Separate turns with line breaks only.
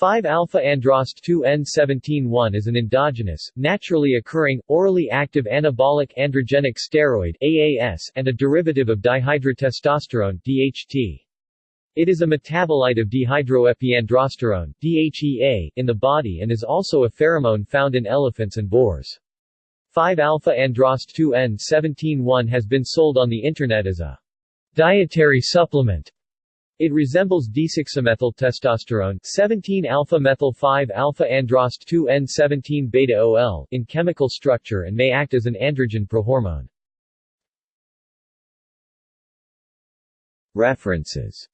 5-alpha-androst-2-en-17-one is an endogenous, naturally occurring, orally active anabolic androgenic steroid AAS and a derivative of dihydrotestosterone DHT. It is a metabolite of dehydroepiandrosterone DHEA in the body and is also a pheromone found in elephants and boars. 5-alpha-androst-2-en-17-one has been sold on the Internet as a dietary supplement it resembles desoxymethyltestosterone 17-alpha-methyl-5-alpha-androst-2-en-17-beta-OL in chemical structure and may act as an androgen prohormone. References